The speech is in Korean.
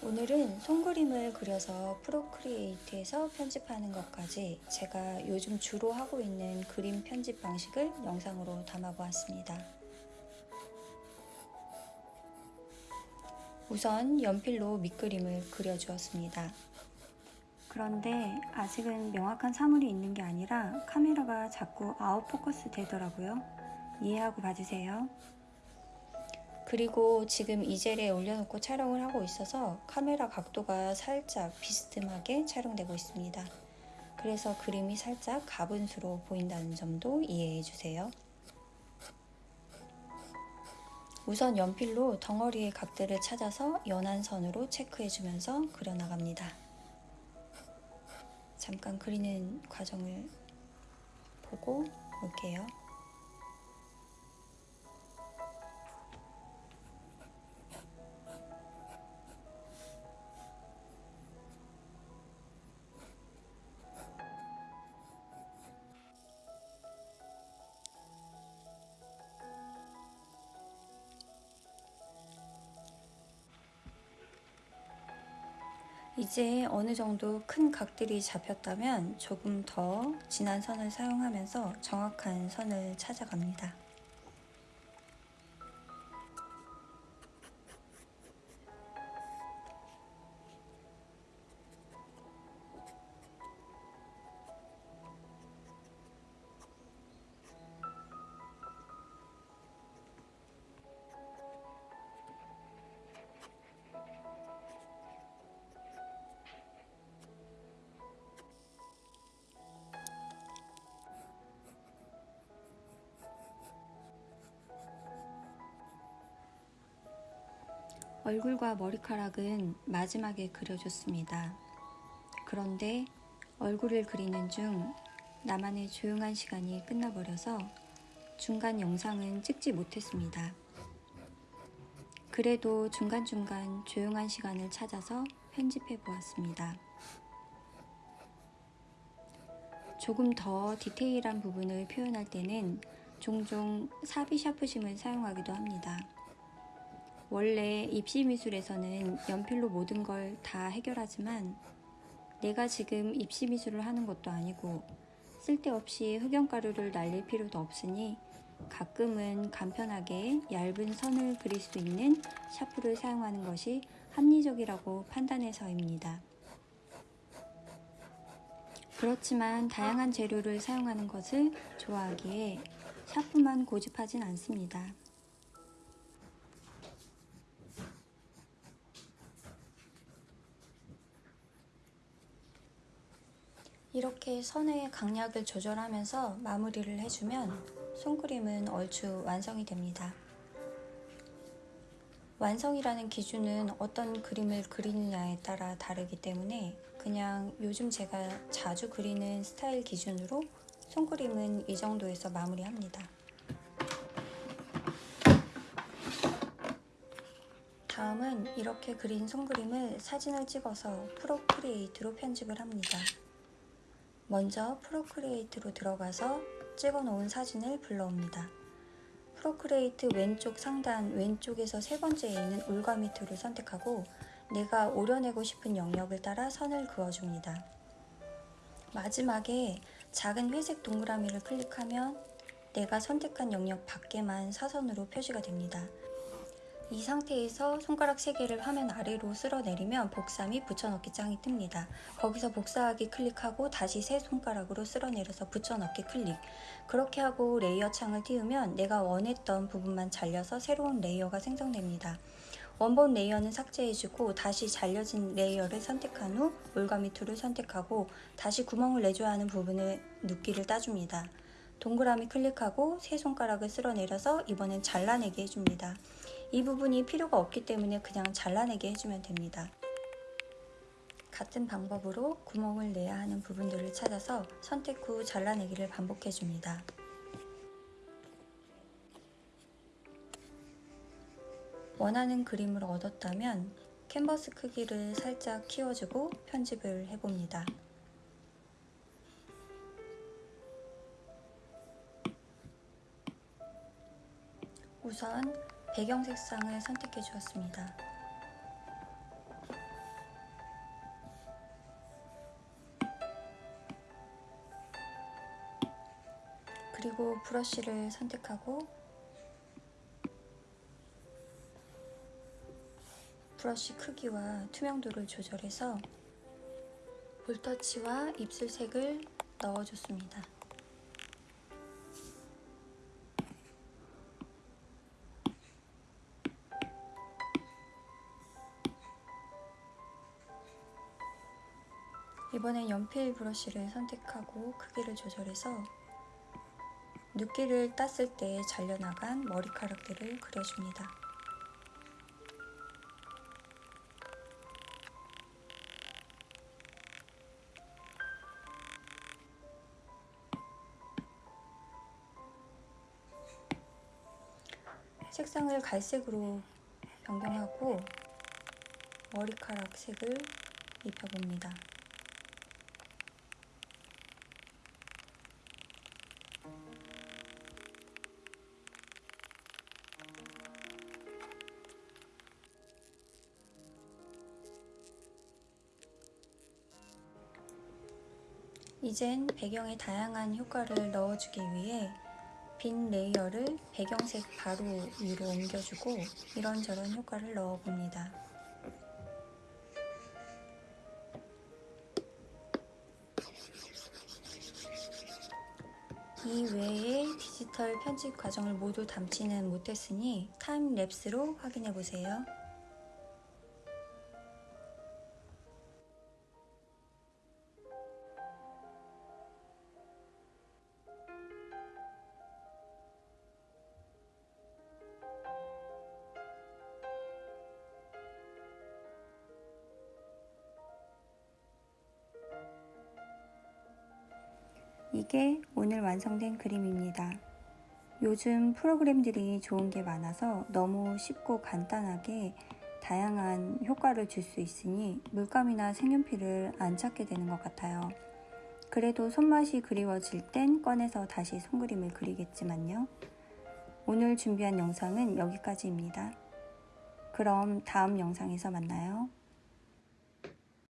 오늘은 손그림을 그려서 프로크리에이트에서 편집하는 것까지 제가 요즘 주로 하고 있는 그림 편집 방식을 영상으로 담아보았습니다. 우선 연필로 밑그림을 그려주었습니다. 그런데 아직은 명확한 사물이 있는 게 아니라 카메라가 자꾸 아웃포커스 되더라고요. 이해하고 봐주세요. 그리고 지금 이 젤에 올려놓고 촬영을 하고 있어서 카메라 각도가 살짝 비스듬하게 촬영되고 있습니다. 그래서 그림이 살짝 가분수로 보인다는 점도 이해해 주세요. 우선 연필로 덩어리의 각들을 찾아서 연한 선으로 체크해 주면서 그려나갑니다. 잠깐 그리는 과정을 보고 올게요. 이제 어느 정도 큰 각들이 잡혔다면 조금 더 진한 선을 사용하면서 정확한 선을 찾아갑니다. 얼굴과 머리카락은 마지막에 그려줬습니다. 그런데 얼굴을 그리는 중 나만의 조용한 시간이 끝나버려서 중간 영상은 찍지 못했습니다. 그래도 중간중간 조용한 시간을 찾아서 편집해 보았습니다. 조금 더 디테일한 부분을 표현할 때는 종종 사비 샤프심을 사용하기도 합니다. 원래 입시 미술에서는 연필로 모든 걸 다 해결하지만 내가 지금 입시 미술을 하는 것도 아니고 쓸데없이 흑연가루를 날릴 필요도 없으니 가끔은 간편하게 얇은 선을 그릴 수 있는 샤프를 사용하는 것이 합리적이라고 판단해서입니다. 그렇지만 다양한 재료를 사용하는 것을 좋아하기에 샤프만 고집하진 않습니다. 이렇게 선의 강약을 조절하면서 마무리를 해주면 손그림은 얼추 완성이 됩니다. 완성이라는 기준은 어떤 그림을 그리느냐에 따라 다르기 때문에 그냥 요즘 제가 자주 그리는 스타일 기준으로 손그림은 이 정도에서 마무리합니다. 다음은 이렇게 그린 손그림을 사진을 찍어서 Procreate로 편집을 합니다. 먼저 Procreate로 들어가서 찍어 놓은 사진을 불러옵니다. Procreate 왼쪽 상단 왼쪽에서 세 번째에 있는 올가미 tool을 선택하고 내가 오려내고 싶은 영역을 따라 선을 그어줍니다. 마지막에 작은 회색 동그라미를 클릭하면 내가 선택한 영역 밖에만 사선으로 표시가 됩니다. 이 상태에서 손가락 3개를 화면 아래로 쓸어내리면 복사 및 붙여넣기 창이 뜹니다. 거기서 복사하기 클릭하고 다시 세 손가락으로 쓸어내려서 붙여넣기 클릭 그렇게 하고 layer 창을 띄우면 내가 원했던 부분만 잘려서 새로운 layer가 생성됩니다. 원본 layer는 삭제해주고 다시 잘려진 layer를 선택한 후 올가미 tool을 선택하고 다시 구멍을 내줘야 하는 부분을 눕기를 따줍니다. 동그라미 클릭하고 세 손가락을 쓸어내려서 이번엔 잘라내게 해줍니다. 이 부분이 필요가 없기 때문에 그냥 잘라내게 해주면 됩니다. 같은 방법으로 구멍을 내야 하는 부분들을 찾아서 선택 후 잘라내기를 반복해줍니다. 원하는 그림을 얻었다면 캔버스 크기를 살짝 키워주고 편집을 해봅니다. 우선 배경 색상을 선택해 주었습니다. 그리고 브러쉬를 선택하고 브러쉬 크기와 투명도를 조절해서 볼터치와 입술색을 넣어줬습니다. 이번엔 연필 브러쉬를 선택하고 크기를 조절해서 눕기를 땄을 때 잘려나간 머리카락들을 그려줍니다. 색상을 갈색으로 변경하고 머리카락 색을 입혀봅니다. 이젠 배경에 다양한 효과를 넣어주기 위해 빈 layer를 배경색 바로 위로 옮겨주고 이런저런 효과를 넣어봅니다. 이 외에 디지털 편집 과정을 모두 담지는 못했으니 timelapse로 확인해보세요. 이게 오늘 완성된 그림입니다. 요즘 프로그램들이 좋은 게 많아서 너무 쉽고 간단하게 다양한 효과를 줄 수 있으니 물감이나 색연필을 안 찾게 되는 것 같아요. 그래도 손맛이 그리워질 땐 꺼내서 다시 손그림을 그리겠지만요. 오늘 준비한 영상은 여기까지입니다. 그럼 다음 영상에서 만나요.